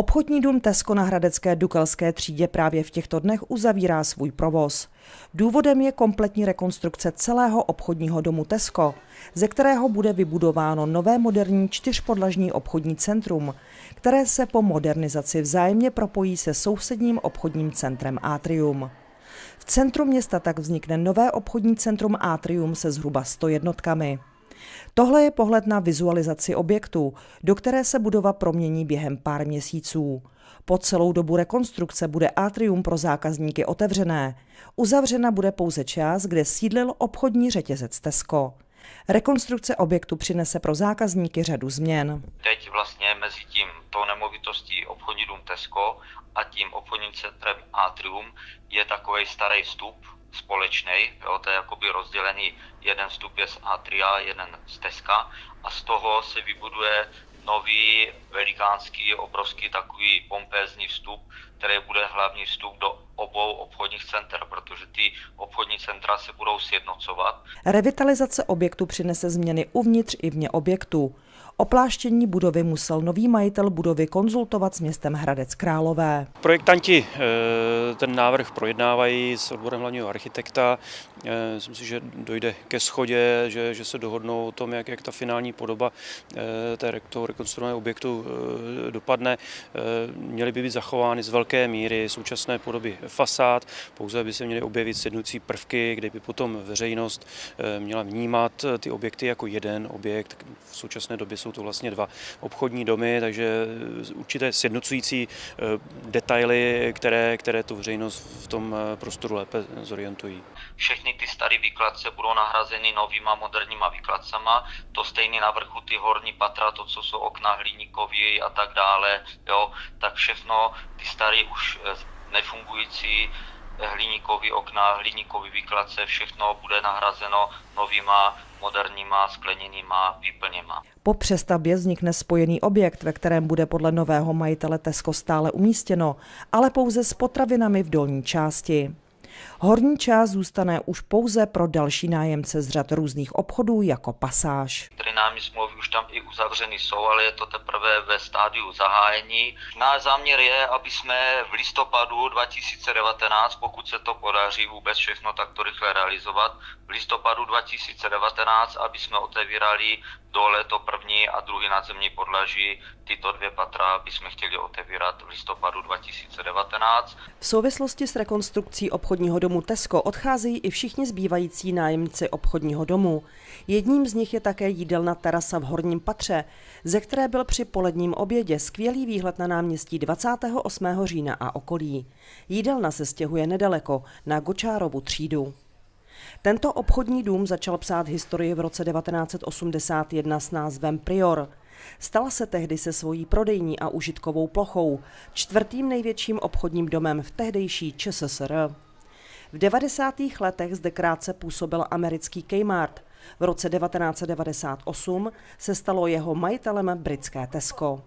Obchodní dům Tesco na Hradecké Dukelské třídě právě v těchto dnech uzavírá svůj provoz. Důvodem je kompletní rekonstrukce celého obchodního domu Tesco, ze kterého bude vybudováno nové moderní čtyřpodlažní obchodní centrum, které se po modernizaci vzájemně propojí se sousedním obchodním centrem Atrium. V centru města tak vznikne nové obchodní centrum Atrium se zhruba 100 jednotkami. Tohle je pohled na vizualizaci objektu, do které se budova promění během pár měsíců. Po celou dobu rekonstrukce bude atrium pro zákazníky otevřené. Uzavřena bude pouze část, kde sídlil obchodní řetězec Tesco. Rekonstrukce objektu přinese pro zákazníky řadu změn. Teď vlastně mezi tím tou nemovitostí obchodní dům Tesco a tím obchodním centrem Atrium je takový starý vstup, společný, jo, to je jakoby rozdělený, jeden vstup je z Atria, jeden z Teska a z toho se vybuduje nový, velikánský, obrovský takový pompézní vstup, který bude hlavní vstup do obou obchodních center, protože ty obchodní centra se budou sjednocovat. Revitalizace objektu přinese změny uvnitř i vně objektu. Opláštění budovy musel nový majitel budovy konzultovat s městem Hradec Králové. Projektanti eh, ten návrh projednávají s odborem hlavního architekta. Eh, myslím si, že dojde ke schodě, že, že se dohodnou o tom, jak, jak ta finální podoba eh, té, toho rekonstruovaného objektu dopadne. Měly by být zachovány z velké míry současné podoby fasád, pouze by se měly objevit sjednucí prvky, kde by potom veřejnost měla vnímat ty objekty jako jeden objekt. V současné době jsou to vlastně dva obchodní domy, takže určité sjednocující eh, detaily, které, které tu veřejnost v tom eh, prostoru lépe zorientují. Všechny ty staré výkladce budou nahrazeny novýma moderníma výkladcama, to stejný na vrchu ty horní patra, to, co jsou okna hliníkově a tak dále, jo, tak všechno ty staré už eh, nefungující hliníkový okna, hliníkový výkladce, všechno bude nahrazeno novýma moderníma skleněnýma výplněma. Po přestavbě vznikne spojený objekt, ve kterém bude podle nového majitele Tesco stále umístěno, ale pouze s potravinami v dolní části. Horní část zůstane už pouze pro další nájemce z řad různých obchodů jako pasáž. Námi smlouvy už tam i uzavřeny jsou, ale je to teprve ve stádiu zahájení. Náš záměr je, aby jsme v listopadu 2019, pokud se to podaří vůbec všechno takto rychle realizovat, v listopadu 2019, aby jsme otevírali dole to první a druhý nadzemní podlaží. Tyto dvě patra bychom chtěli otevírat v listopadu 2019. V souvislosti s rekonstrukcí obchodního domu Tesco odcházejí i všichni zbývající nájemci obchodního domu. Jedním z nich je také jídelna terasa v horním patře, ze které byl při poledním obědě skvělý výhled na náměstí 28. října a okolí. Jídelna se stěhuje nedaleko na Gočárovu třídu. Tento obchodní dům začal psát historii v roce 1981 s názvem Prior. Stala se tehdy se svojí prodejní a užitkovou plochou čtvrtým největším obchodním domem v tehdejší ČSSR. V 90. letech zde krátce působil americký Kmart. V roce 1998 se stalo jeho majitelem britské Tesco.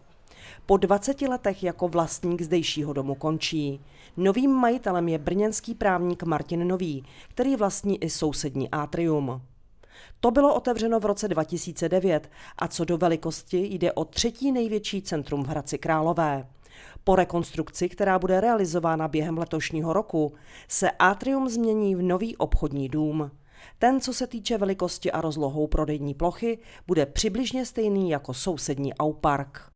Po 20 letech jako vlastník zdejšího domu končí. Novým majitelem je brněnský právník Martin Nový, který vlastní i sousední atrium. To bylo otevřeno v roce 2009 a co do velikosti jde o třetí největší centrum v Hradci Králové. Po rekonstrukci, která bude realizována během letošního roku, se atrium změní v nový obchodní dům. Ten, co se týče velikosti a rozlohou prodejní plochy, bude přibližně stejný jako sousední Aupark.